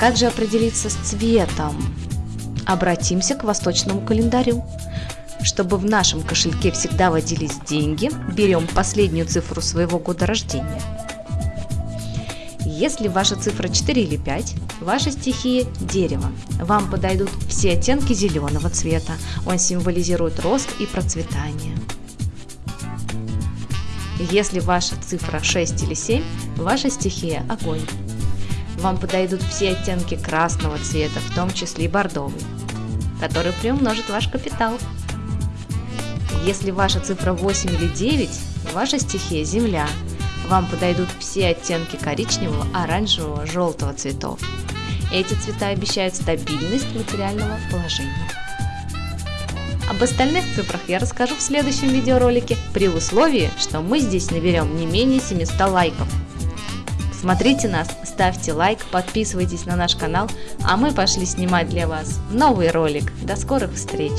Как же определиться с цветом? Обратимся к восточному календарю. Чтобы в нашем кошельке всегда водились деньги, берем последнюю цифру своего года рождения. Если ваша цифра 4 или 5, ваша стихия – дерево. Вам подойдут все оттенки зеленого цвета. Он символизирует рост и процветание. Если ваша цифра 6 или 7, ваша стихия – огонь вам подойдут все оттенки красного цвета, в том числе и бордовый, который приумножит ваш капитал. Если ваша цифра 8 или 9, ваша стихия – земля. Вам подойдут все оттенки коричневого, оранжевого, желтого цветов. Эти цвета обещают стабильность материального положения. Об остальных цифрах я расскажу в следующем видеоролике, при условии, что мы здесь наберем не менее 700 лайков. Смотрите нас, ставьте лайк, подписывайтесь на наш канал, а мы пошли снимать для вас новый ролик. До скорых встреч!